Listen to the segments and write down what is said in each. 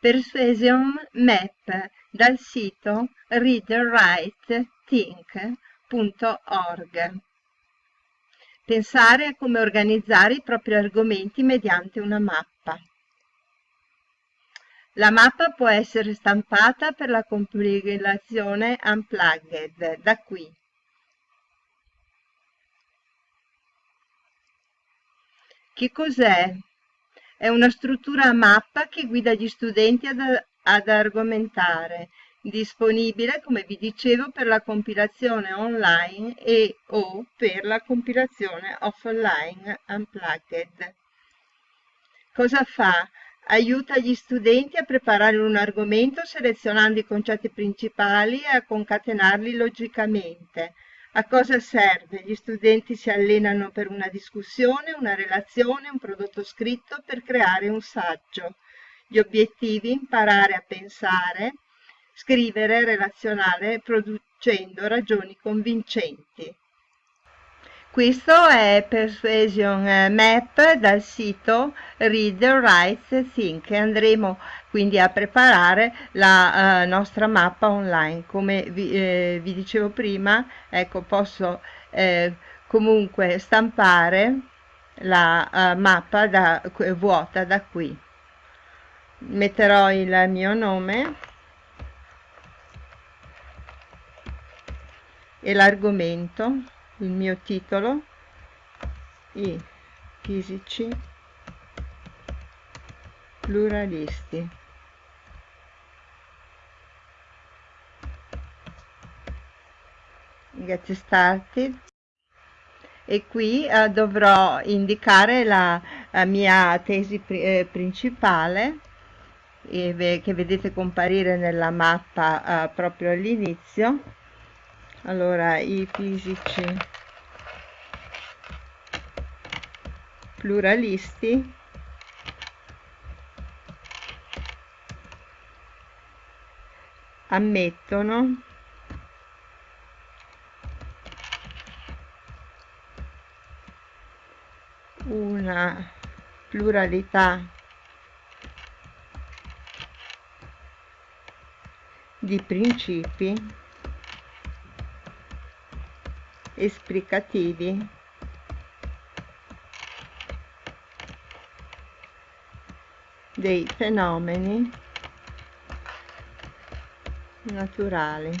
Persuasion Map dal sito readwritethink.org. Pensare a come organizzare i propri argomenti mediante una mappa. La mappa può essere stampata per la compilazione Unplugged, da qui. Che cos'è? È una struttura a mappa che guida gli studenti ad, ad argomentare, disponibile, come vi dicevo, per la compilazione online e o per la compilazione offline unplugged. Cosa fa? Aiuta gli studenti a preparare un argomento selezionando i concetti principali e a concatenarli logicamente. A cosa serve? Gli studenti si allenano per una discussione, una relazione, un prodotto scritto per creare un saggio. Gli obiettivi, imparare a pensare, scrivere, relazionare, producendo ragioni convincenti. Questo è Persuasion Map dal sito Read, Write, Think. Andremo quindi a preparare la uh, nostra mappa online. Come vi, eh, vi dicevo prima, ecco, posso eh, comunque stampare la uh, mappa da, vuota da qui. Metterò il mio nome e l'argomento il mio titolo i fisici pluralisti. Get started e qui eh, dovrò indicare la, la mia tesi pri eh, principale eh, che vedete comparire nella mappa eh, proprio all'inizio allora i fisici. Pluralisti. Ammettono. Una pluralità. Di principi esplicativi dei fenomeni naturali.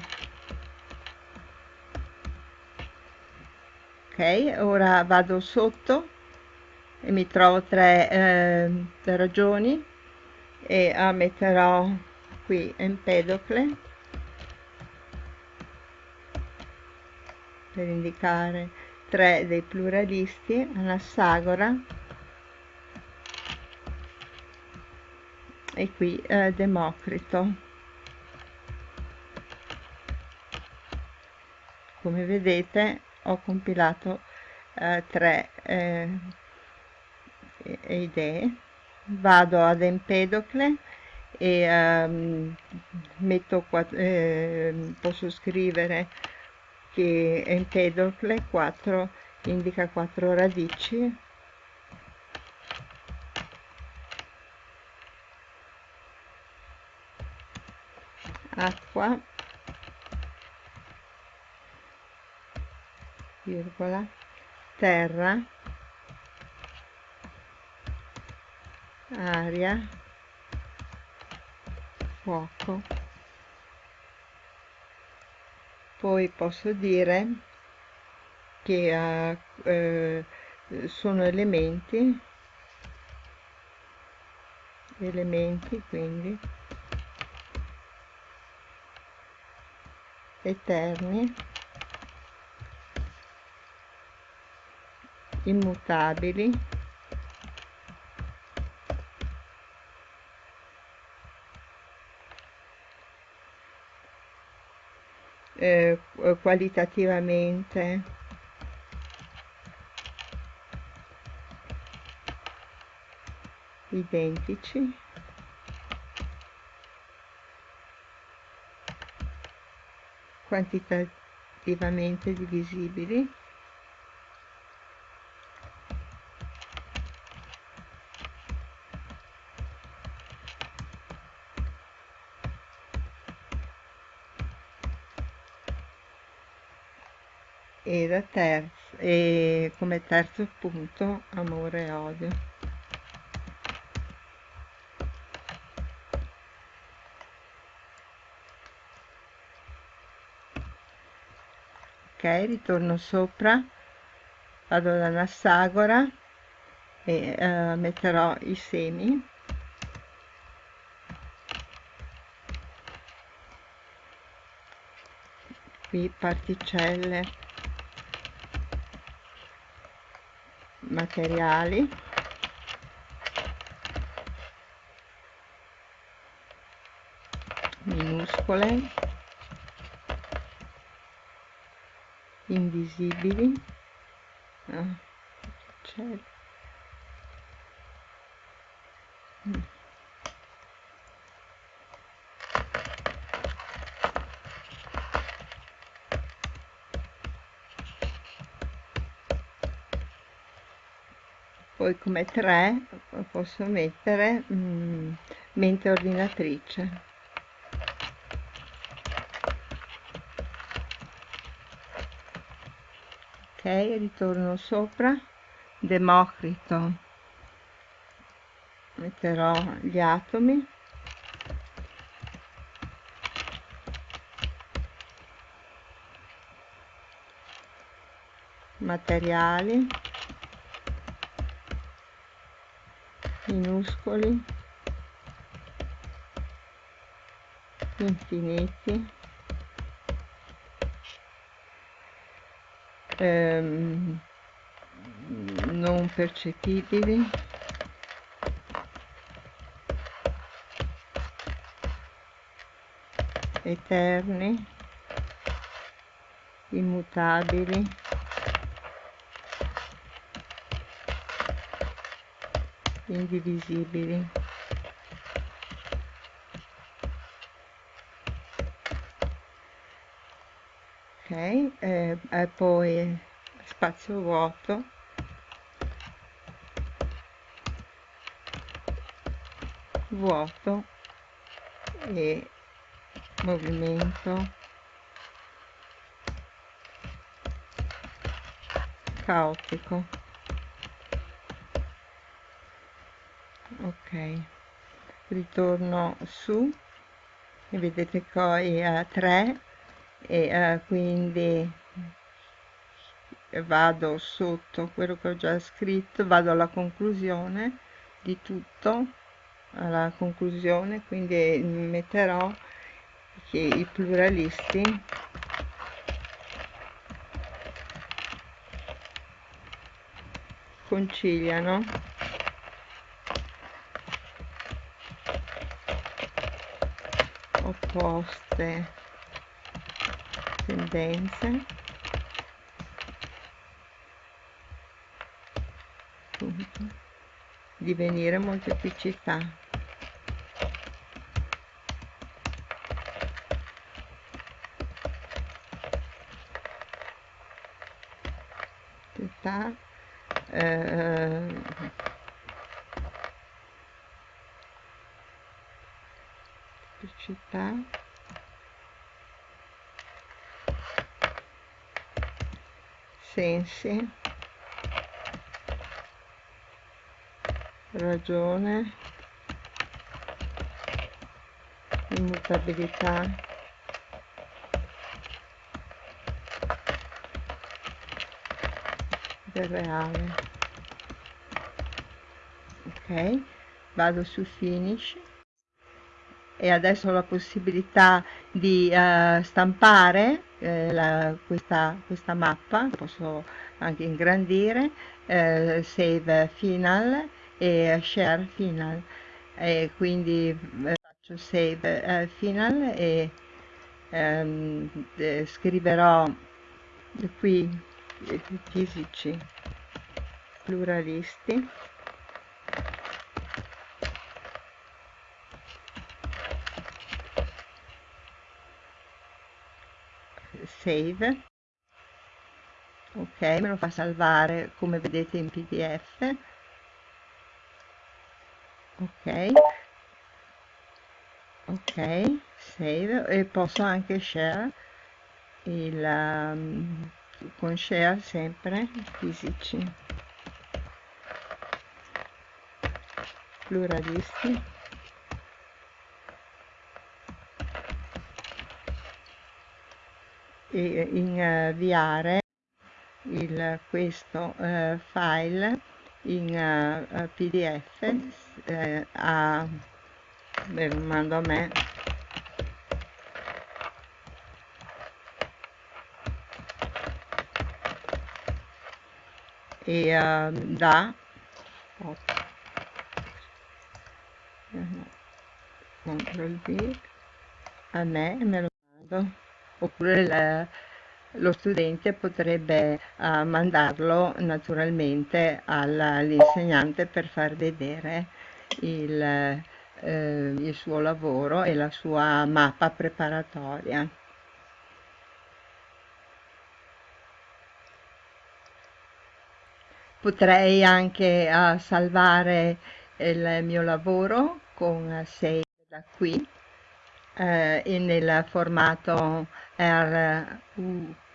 Ok, ora vado sotto e mi trovo tre eh, ragioni e ah, metterò qui Empedocle per indicare tre dei pluralisti, Anassagora e qui eh, Democrito. Come vedete ho compilato eh, tre eh, idee. Vado ad Empedocle e ehm, metto qua, eh, posso scrivere che Empedocle 4 indica 4 radici. Acqua. Virgola. Terra. Aria. Fuoco poi posso dire che uh, eh, sono elementi elementi quindi eterni immutabili eh, qualitativamente. Identici. Quantitativamente divisibili e, da terzo, e come terzo punto amore e odio. Ok ritorno sopra. Vado da Nassagora e uh, metterò i semi. Qui particelle materiali. Minuscole. Invisibili. Ah, poi come 3 posso mettere mm, mente ordinatrice. Ok ritorno sopra. Democrito. Metterò gli atomi. Materiali minuscoli. Infiniti. Ehm, non percettibili. Eterni. Immutabili indivisibili. Ok eh, e poi spazio vuoto. Vuoto e movimento. Caotico ok. Ritorno su. E vedete poi a 3 e uh, quindi vado sotto quello che ho già scritto vado alla conclusione di tutto alla conclusione quindi metterò che i pluralisti conciliano opposte tendenze. Appunto divenire molteplicità eh, città sensi ragione. Immutabilità. Del reale. Ok. Vado su finish e adesso ho la possibilità di uh, stampare eh, la, questa, questa, mappa, posso anche ingrandire, eh, save final e share final. E quindi eh, faccio save eh, final e ehm, scriverò qui fisici pluralisti save. Ok me lo fa salvare come vedete in pdf ok. Ok save. E posso anche share il um, con share sempre fisici. Pluralisti inviare il, questo uh, file in uh, pdf uh, a beh, lo mando a me. E uh, da CTRL V a me e me lo mando oppure la, lo studente potrebbe uh, mandarlo naturalmente all'insegnante per far vedere il, eh, il suo lavoro e la sua mappa preparatoria. Potrei anche uh, salvare il mio lavoro con save da qui eh, e nel formato RUT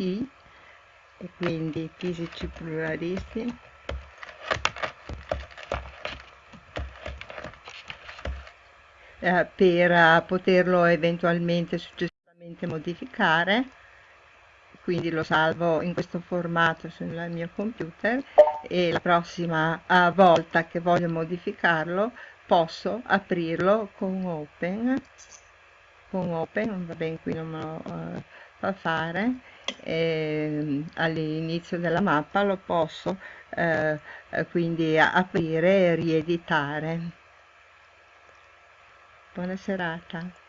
e quindi fisici pluralisti. Eh, per poterlo eventualmente successivamente modificare quindi lo salvo in questo formato sul mio computer e la prossima uh, volta che voglio modificarlo posso aprirlo con open con open va bene qui non me lo uh, fa fare. E, all'inizio della mappa lo posso uh, quindi aprire e rieditare. Buona serata